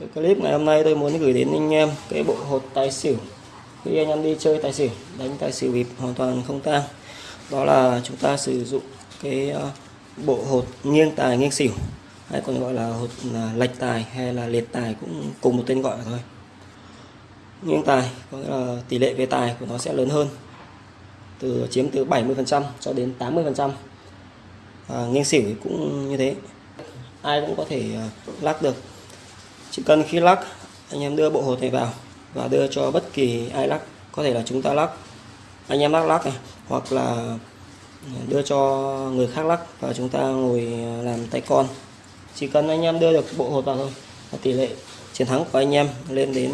cái clip ngày hôm nay tôi muốn gửi đến anh em cái bộ hột tài xỉu. Khi anh em đi chơi tài xỉu đánh tài xỉu bịp hoàn toàn không tang. Đó là chúng ta sử dụng cái ờ, bộ hột nghiêng tài nghiêng xỉu hay còn gọi là hột là lệch tài hay là liệt tài cũng cùng một tên gọi thôi. Nghiêng tài có nghĩa là tỷ lệ về tài của nó sẽ lớn hơn từ chiếm từ 70% cho đến 80% à, nghiêng xỉu cũng như thế. Ai cũng có thể ờ, lắc được chỉ cần khi lắc, anh em đưa bộ hột này vào và đưa cho bất kỳ ai lắc. Có thể là chúng ta lắc, anh em lắc lắc này, hoặc là đưa cho người khác lắc và chúng ta ngồi làm tay con. Chỉ cần anh em đưa được bộ hột vào thôi và tỷ lệ chiến thắng của anh em lên đến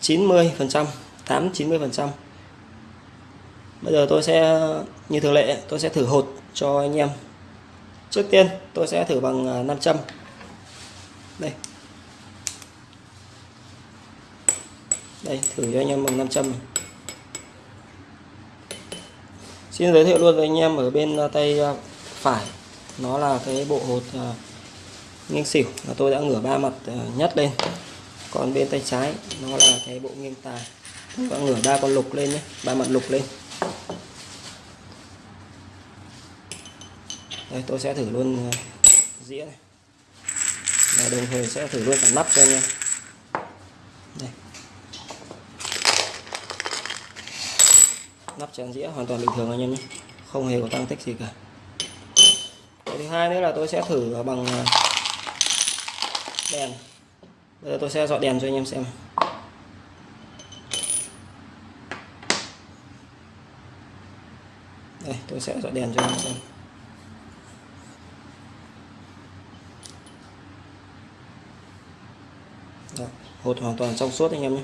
90 phần trăm 8 90 phần trăm. Bây giờ tôi sẽ, như thường lệ, tôi sẽ thử hột cho anh em. Trước tiên, tôi sẽ thử bằng à, 500 đây. Đây, thử cho anh em bằng 500 này. xin giới thiệu luôn với anh em ở bên à, tay à, phải. Nó là cái bộ hột à, nghiêng xỉu là tôi đã ngửa ba mặt nhất lên. Còn bên tay trái, nó là cái bộ nghiêng tài. Tôi đã ngửa ba con lục lên nhé, ba mặt lục lên. Đây, tôi sẽ thử luôn dĩa này. Và đồng thời sẽ thử luôn cả nắp cho anh em. Nắp chén dĩa hoàn toàn bình thường anh em nhé. Không hề có tăng tích gì cả. Cái thứ hai nữa là tôi sẽ thử bằng à, đèn. Bây giờ tôi sẽ dọi đèn cho anh em xem. Đây tôi sẽ dọi đèn cho anh em xem. Đó, hột hoàn toàn trong suốt anh em nhé.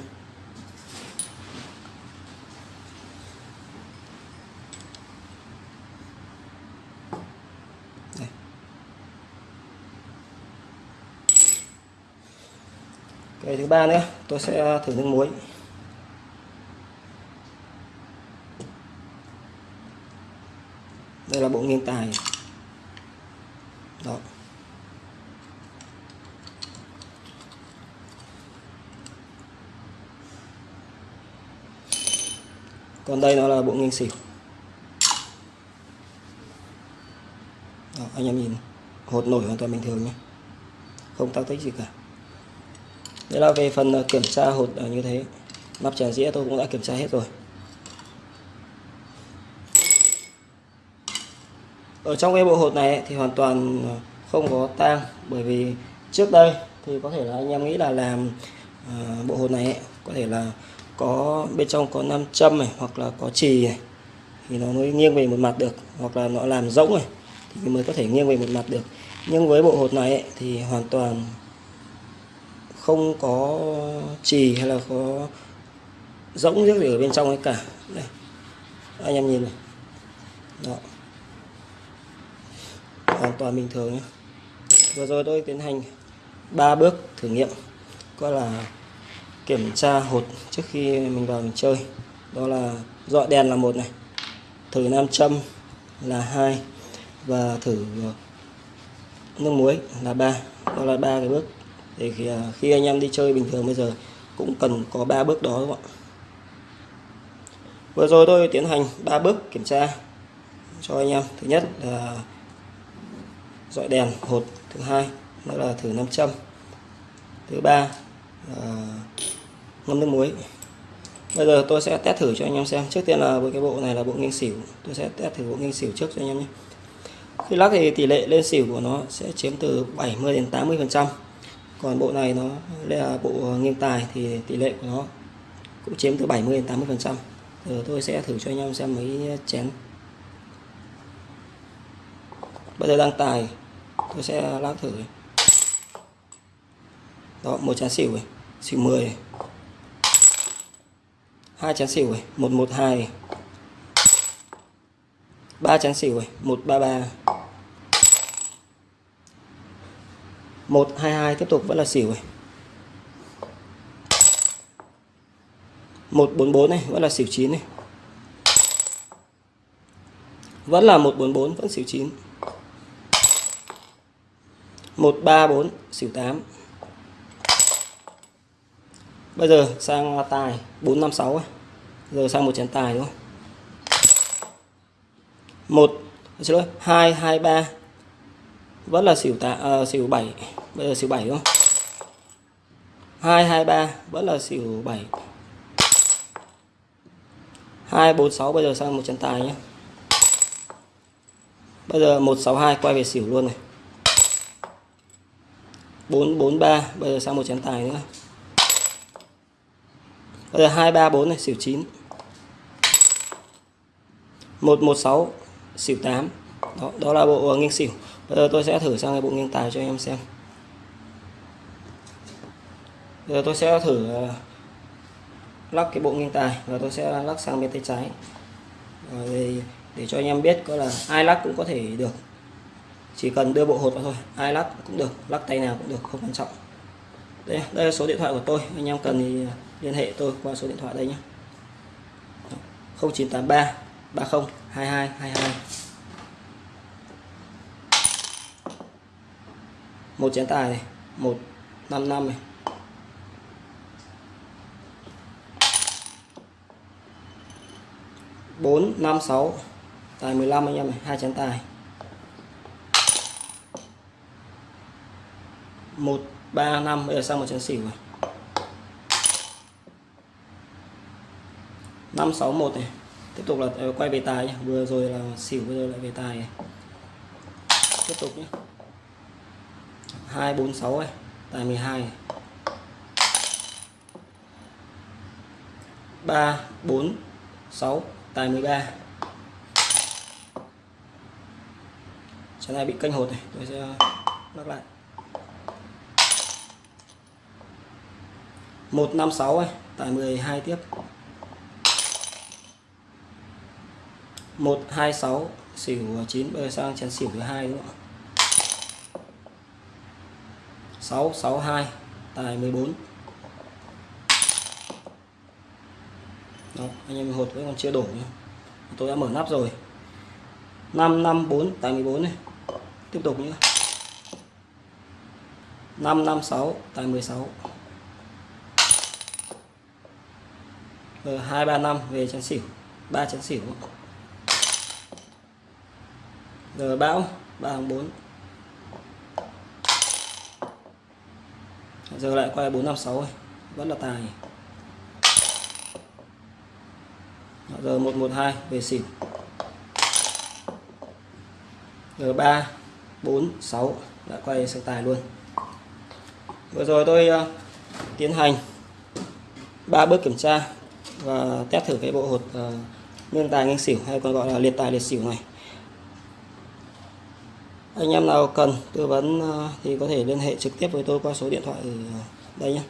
Cái thứ ba nữa tôi sẽ thử nước muối. Đây là bộ nghiêng tài. Đó. Còn đây nó là bộ nghiêng xỉu. Đó, anh em nhìn hột nổi hoàn toàn bình thường nhé. Không tăng tích gì cả đây là về phần ờ, kiểm tra hột ở như thế. Nắp chén dĩa tôi cũng đã kiểm tra hết rồi. Ở trong cái bộ hột này thì hoàn toàn ờ, không có tang. Bởi vì trước đây thì có thể là anh em nghĩ là làm ờ, bộ hột này có thể là có bên trong có nam châm này hoặc là có chì này thì nó mới nghiêng về một mặt được. Hoặc là nó làm rỗng này thì mới có thể nghiêng về một mặt được. Nhưng với bộ hột này ấy, thì hoàn toàn không có chì hay là có rỗng nước gì ở bên trong ấy cả. Đây, anh em nhìn này. Đó. Hoàn toàn bình thường nhé vừa rồi tôi tiến hành ba bước thử nghiệm coi là kiểm tra hột trước khi mình vào mình chơi. Đó là dọi đèn là một này, thử nam châm là hai và thử nước muối là ba. Đó là ba cái bước thì khi, khi anh em đi chơi bình thường bây giờ cũng cần có ba bước đó các bạn vừa rồi tôi tiến hành ba bước kiểm tra cho anh em. Thứ nhất là dọi đèn hột thứ hai đó là thử nam châm thứ ba là ngâm nước muối. Bây giờ tôi sẽ test thử cho anh em xem. Trước tiên là với cái bộ này là bộ nghiêng xỉu. Tôi sẽ test thử bộ nghiêng xỉu trước cho anh em nhé. Khi lắc thì tỷ lệ lên xỉu của nó sẽ chiếm từ 70 đến 80 phần trăm còn bộ này nó là bộ ờ, nghiêng tài thì tỷ lệ của nó cũng chiếm từ 70 đến 80 phần trăm. Giờ tôi sẽ thử cho anh em xem mấy chén. Bây giờ đang tài, tôi sẽ lắc thử đó, một chén xỉu này, xỉu 10 này. Hai chén xỉu này, một một hai ba chén xỉu này, một ba ba một hai hai, tiếp tục, vẫn là xỉu này. Một bốn bốn này, vẫn là xỉu chín này. Vẫn là một bốn bốn, vẫn xỉu chín. Một ba bốn, xỉu tám. Bây giờ sang tài 456 ấy. giờ sang một chén tài đúng không một, xin lỗi, hai hai, ba vẫn là xỉu tạ uh, xỉu 7 bây giờ xỉu 7 đúng không? 223 vẫn là xỉu 7 246 bây giờ sang một chân tài nhé. Bây giờ 162 quay về xỉu luôn này. 443 bây giờ sang một chén tài nữa. Bây giờ 234 này xỉu 9 116 xỉu 8 đó, đó là bộ nghiêng xỉu bây giờ tôi sẽ thử sang cái bộ nghiêng tài cho anh em xem. Giờ tôi sẽ thử ờ, lắc cái bộ nghiêng tài và tôi sẽ lắc sang bên tay trái. Ờ, để, để cho anh em biết có là ai lắc cũng có thể được. Chỉ cần đưa bộ hột vào thôi ai lắc cũng được lắc tay nào cũng được không quan trọng. Đây đây là số điện thoại của tôi anh em cần thì liên hệ tôi qua số điện thoại đây nhé. 0983 30 22 22 một chén tài này, một năm năm này. Bốn, năm, sáu. Tài 15 anh em này, hai chén tài. Một, ba, năm, bây giờ sang một chén xỉu rồi năm, sáu, một này. Tiếp tục là ờ, quay về tài nhé. vừa rồi là xỉu bây giờ lại về tài này. tiếp tục nhé hai bốn sáu này tài 12 này. 3 4 6 tài 13 Trái này bị kênh hột này, tôi sẽ lắc lại. 156 này Tài 12 tiếp. 126 xỉu 9 bây sang chén xỉu thứ hai đúng không ạ? 662 tài 14 Đó, anh em hột vẫn còn chưa đổ nhé. tôi đã mở nắp rồi. 554 tài 14 này. Tiếp tục nhé 556 tài 16 rồi 235 về chén xỉu. 3 chén xỉu. Rồi bão 3 4 giờ lại quay 456 này. vẫn là tài. Dạ, giờ 112 về xỉn. Giờ 3 4 6 lại quay sang tài luôn. Vừa rồi tôi uh, tiến hành ba bước kiểm tra và test thử cái bộ hột ờ, uh, nghiêng tài nghiêng xỉu hay còn gọi là liệt tài liệt xỉu này anh em nào cần tư vấn ờ, thì có thể liên hệ trực tiếp với tôi qua số điện thoại ở đây nhé.